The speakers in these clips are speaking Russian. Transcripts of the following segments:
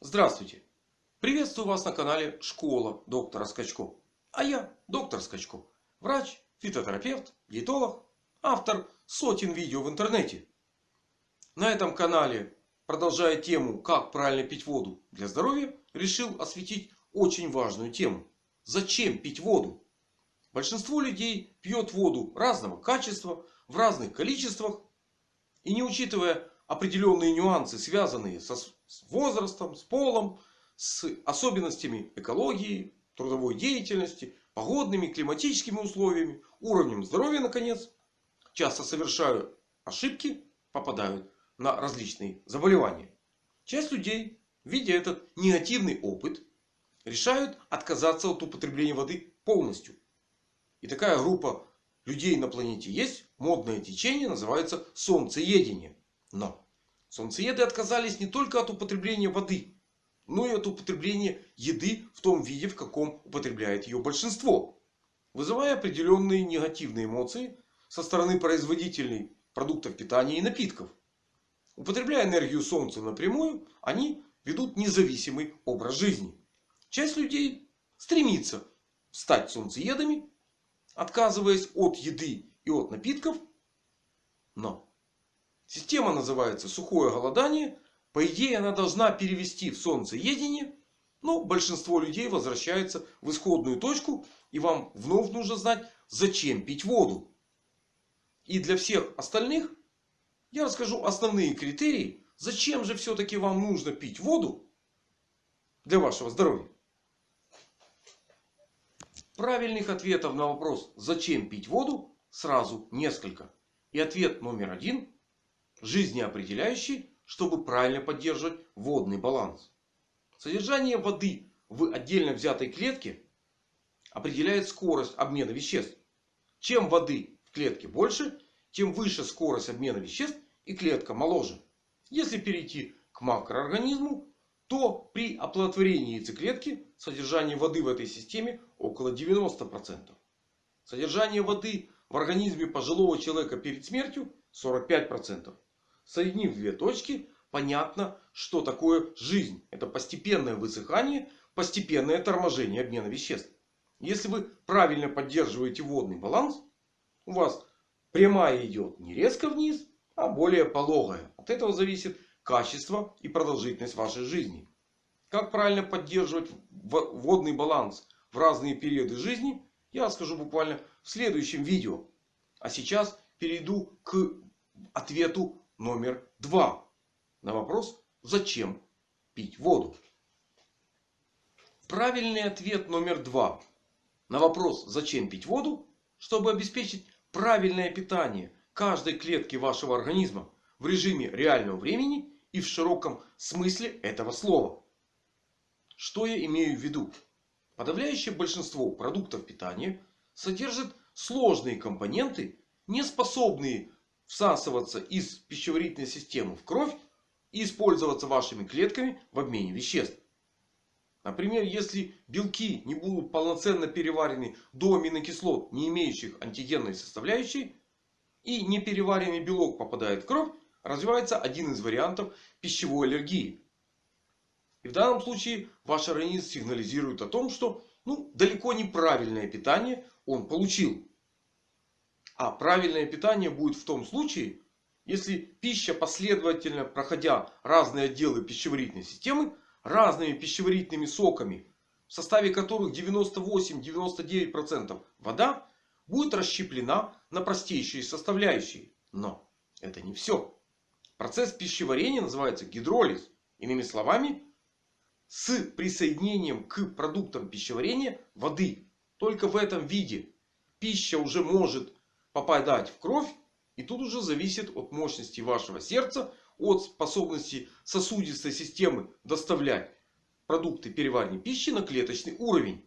Здравствуйте! Приветствую вас на канале Школа доктора Скачко. А я доктор Скачко. Врач, фитотерапевт, диетолог, автор сотен видео в интернете. На этом канале, продолжая тему как правильно пить воду для здоровья, решил осветить очень важную тему. Зачем пить воду? Большинство людей пьет воду разного качества, в разных количествах. И не учитывая определенные нюансы, связанные со, с возрастом, с полом, с особенностями экологии, трудовой деятельности, погодными, климатическими условиями, уровнем здоровья, наконец. Часто совершают ошибки, попадают на различные заболевания. Часть людей, видя этот негативный опыт, решают отказаться от употребления воды полностью. И такая группа людей на планете есть. Модное течение называется солнцеедение. Но солнцееды отказались не только от употребления воды, но и от употребления еды в том виде, в каком употребляет ее большинство. Вызывая определенные негативные эмоции со стороны производителей продуктов питания и напитков. Употребляя энергию солнца напрямую, они ведут независимый образ жизни. Часть людей стремится стать солнцеедами, отказываясь от еды и от напитков. Но Система называется сухое голодание. По идее она должна перевести в солнцеедение. Но большинство людей возвращается в исходную точку. И вам вновь нужно знать, зачем пить воду. И для всех остальных я расскажу основные критерии. Зачем же все-таки вам нужно пить воду для вашего здоровья. Правильных ответов на вопрос, зачем пить воду, сразу несколько. И ответ номер один жизнеопределяющий, чтобы правильно поддерживать водный баланс. Содержание воды в отдельно взятой клетке определяет скорость обмена веществ. Чем воды в клетке больше, тем выше скорость обмена веществ и клетка моложе. Если перейти к макроорганизму, то при оплодотворении яйцеклетки содержание воды в этой системе около 90%. Содержание воды в организме пожилого человека перед смертью 45%. Соединив две точки, понятно, что такое жизнь. Это постепенное высыхание, постепенное торможение обмена веществ. Если вы правильно поддерживаете водный баланс, у вас прямая идет не резко вниз, а более пологая. От этого зависит качество и продолжительность вашей жизни. Как правильно поддерживать водный баланс в разные периоды жизни, я расскажу буквально в следующем видео. А сейчас перейду к ответу номер два. На вопрос, зачем пить воду. Правильный ответ номер два. На вопрос, зачем пить воду. Чтобы обеспечить правильное питание каждой клетки вашего организма в режиме реального времени и в широком смысле этого слова. Что я имею в виду? Подавляющее большинство продуктов питания содержит сложные компоненты, не способные всасываться из пищеварительной системы в кровь и использоваться вашими клетками в обмене веществ. Например, если белки не будут полноценно переварены до аминокислот, не имеющих антигенной составляющей, и непереваренный белок попадает в кровь, развивается один из вариантов пищевой аллергии. И в данном случае ваш организм сигнализирует о том, что ну, далеко неправильное питание он получил. А правильное питание будет в том случае, если пища последовательно проходя разные отделы пищеварительной системы, разными пищеварительными соками, в составе которых 98-99% вода, будет расщеплена на простейшие составляющие. Но это не все. Процесс пищеварения называется гидролиз. Иными словами, с присоединением к продуктам пищеварения воды. Только в этом виде пища уже может попадать в кровь. И тут уже зависит от мощности вашего сердца. От способности сосудистой системы доставлять продукты переваривания пищи на клеточный уровень.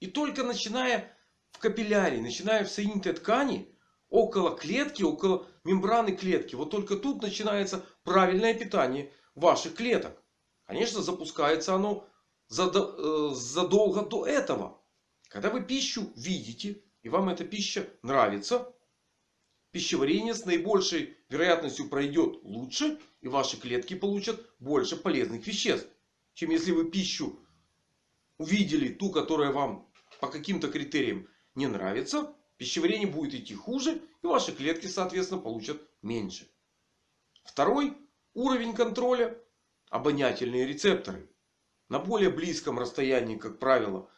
И только начиная в капилляре, начиная в соединительной ткани, около клетки, около мембраны клетки. Вот только тут начинается правильное питание ваших клеток. Конечно, запускается оно э, задолго до этого. Когда вы пищу видите, и вам эта пища нравится, пищеварение с наибольшей вероятностью пройдет лучше. И ваши клетки получат больше полезных веществ. чем если вы пищу увидели ту, которая вам по каким-то критериям не нравится. Пищеварение будет идти хуже. И ваши клетки, соответственно, получат меньше. Второй уровень контроля. Обонятельные рецепторы. На более близком расстоянии, как правило,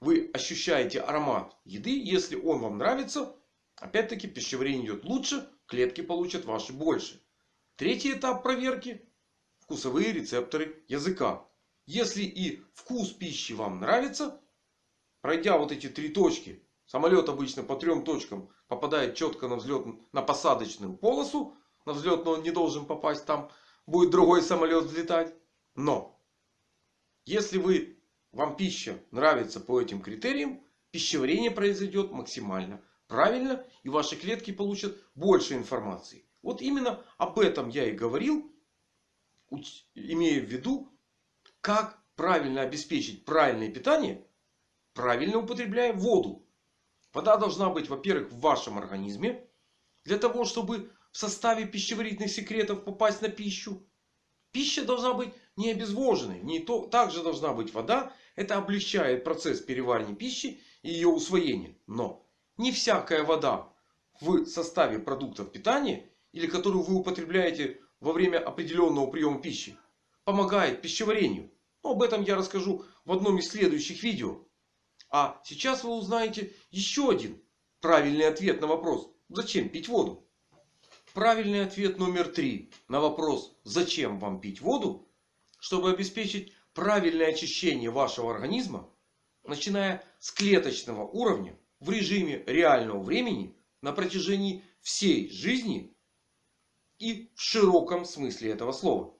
вы ощущаете аромат еды. Если он вам нравится, опять-таки пищеварение идет лучше. Клетки получат ваши больше. Третий этап проверки. Вкусовые рецепторы языка. Если и вкус пищи вам нравится, пройдя вот эти три точки, самолет обычно по трем точкам попадает четко на взлет, на посадочную полосу. На взлетную он не должен попасть, там будет другой самолет взлетать. Но, если вы, вам пища нравится по этим критериям, пищеварение произойдет максимально правильно. И ваши клетки получат больше информации. Вот именно об этом я и говорил, имея в виду, как правильно обеспечить правильное питание, правильно употребляя воду. Вода должна быть, во-первых, в вашем организме. Для того, чтобы в составе пищеварительных секретов попасть на пищу. Пища должна быть не обезвоженной. Не то, также должна быть вода. Это облегчает процесс переваривания пищи и ее усвоения. Но не всякая вода в составе продуктов питания или которую вы употребляете во время определенного приема пищи, помогает пищеварению. Но об этом я расскажу в одном из следующих видео. А сейчас вы узнаете еще один правильный ответ на вопрос, зачем пить воду. Правильный ответ номер три на вопрос, зачем вам пить воду, чтобы обеспечить правильное очищение вашего организма, начиная с клеточного уровня в режиме реального времени на протяжении всей жизни и в широком смысле этого слова.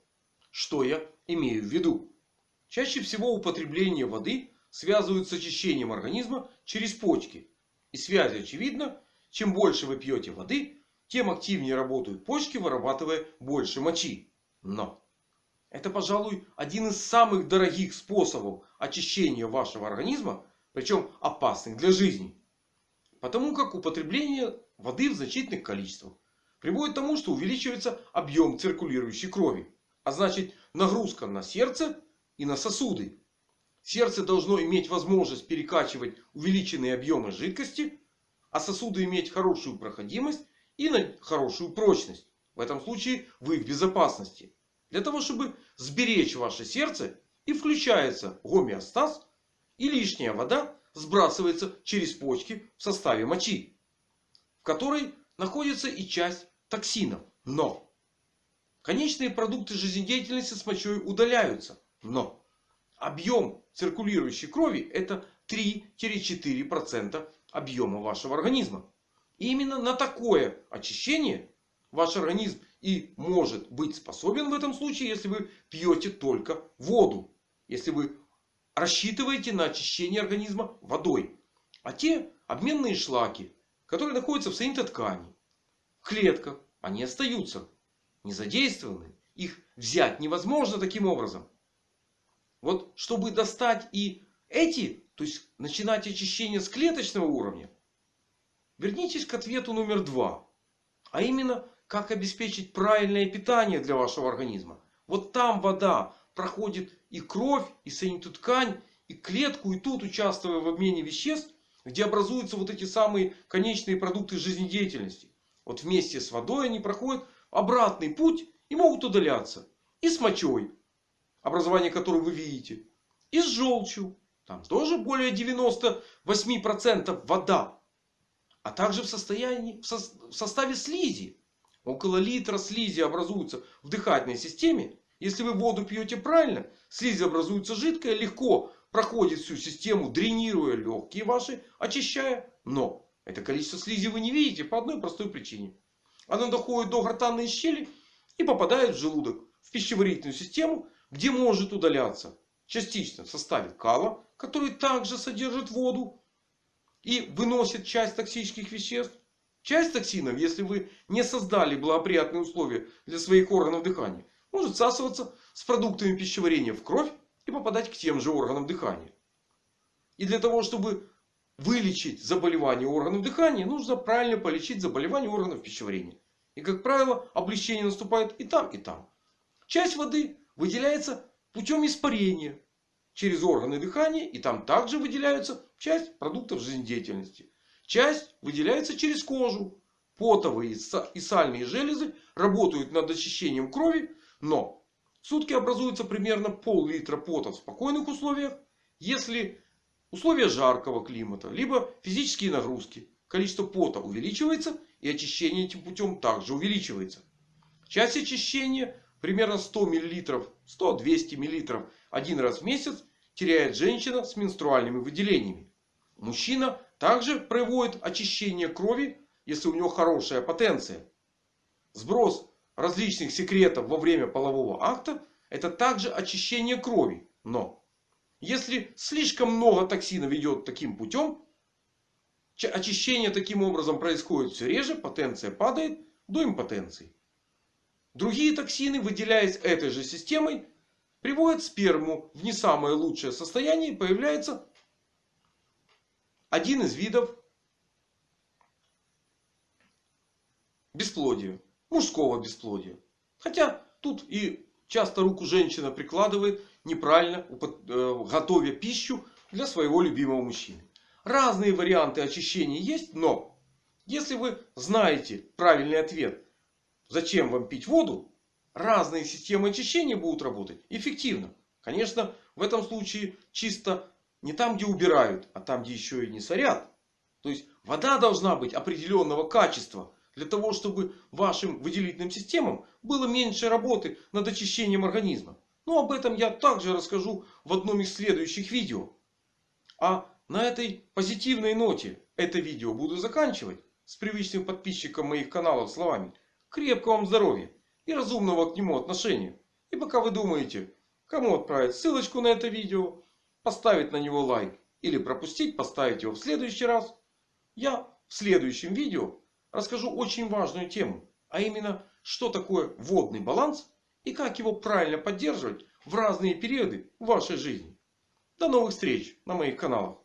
Что я имею в виду? Чаще всего употребление воды связывают с очищением организма через почки. И связь очевидна. Чем больше вы пьете воды, тем активнее работают почки, вырабатывая больше мочи. Но это, пожалуй, один из самых дорогих способов очищения вашего организма. Причем опасных для жизни. Потому как употребление воды в значительных количествах приводит к тому, что увеличивается объем циркулирующей крови. А значит нагрузка на сердце и на сосуды. Сердце должно иметь возможность перекачивать увеличенные объемы жидкости. А сосуды иметь хорошую проходимость и хорошую прочность. В этом случае вы в безопасности. Для того, чтобы сберечь ваше сердце и включается гомеостаз. И лишняя вода сбрасывается через почки в составе мочи. В которой находится и часть токсинов. Но конечные продукты жизнедеятельности с мочой удаляются. Но объем циркулирующей крови это 3-4% объема вашего организма. И именно на такое очищение ваш организм и может быть способен в этом случае, если вы пьете только воду. Если вы рассчитываете на очищение организма водой. А те обменные шлаки, которые находятся в соединительной ткани, в клетках, они остаются не задействованы. Их взять невозможно таким образом. Вот чтобы достать и эти, то есть начинать очищение с клеточного уровня. Вернитесь к ответу номер два. А именно, как обеспечить правильное питание для вашего организма. Вот там вода проходит и кровь, и соединительную ткань, и клетку, и тут участвуя в обмене веществ, где образуются вот эти самые конечные продукты жизнедеятельности. Вот вместе с водой они проходят обратный путь и могут удаляться. И с мочой, образование которой вы видите. И с желчью. Там тоже более 98% вода. А также в, состоянии, в, со, в составе слизи. Около литра слизи образуется в дыхательной системе. Если вы воду пьете правильно, слизь образуется жидкая, легко проходит всю систему, дренируя легкие ваши, очищая. Но это количество слизи вы не видите по одной простой причине. Оно доходит до гортанной щели и попадает в желудок, в пищеварительную систему, где может удаляться частично в составе кала, который также содержит воду и выносит часть токсических веществ. Часть токсинов, если вы не создали благоприятные условия для своих органов дыхания, может всасываться с продуктами пищеварения в кровь и попадать к тем же органам дыхания. И для того, чтобы вылечить заболевание органов дыхания, нужно правильно полечить заболевание органов пищеварения. И как правило облегчение наступает и там и там. Часть воды выделяется путем испарения через органы дыхания. И там также выделяются часть продуктов жизнедеятельности. Часть выделяется через кожу. Потовые и сальные железы работают над очищением крови. Но в сутки образуется примерно пол-литра пота в спокойных условиях. Если условия жаркого климата, либо физические нагрузки, количество пота увеличивается. И очищение этим путем также увеличивается. Часть очищения примерно 100 мл, 100-200 мл один раз в месяц теряет женщина с менструальными выделениями. Мужчина также проводит очищение крови, если у него хорошая потенция. Сброс различных секретов во время полового акта это также очищение крови. Но если слишком много токсинов идет таким путем, очищение таким образом происходит все реже, потенция падает до импотенции. Другие токсины, выделяясь этой же системой, приводят сперму в не самое лучшее состояние. И появляется один из видов бесплодия. Мужского бесплодия. Хотя тут и часто руку женщина прикладывает неправильно э, готовя пищу для своего любимого мужчины. Разные варианты очищения есть. Но если вы знаете правильный ответ Зачем вам пить воду? Разные системы очищения будут работать эффективно. Конечно, в этом случае чисто не там, где убирают, а там, где еще и не сорят. То есть вода должна быть определенного качества. Для того, чтобы вашим выделительным системам было меньше работы над очищением организма. Но об этом я также расскажу в одном из следующих видео. А на этой позитивной ноте это видео буду заканчивать. С привычным подписчиком моих каналов словами. Крепкого вам здоровья и разумного к нему отношения. И пока вы думаете, кому отправить ссылочку на это видео, поставить на него лайк или пропустить, поставить его в следующий раз. Я в следующем видео расскажу очень важную тему. А именно, что такое водный баланс и как его правильно поддерживать в разные периоды вашей жизни. До новых встреч на моих каналах.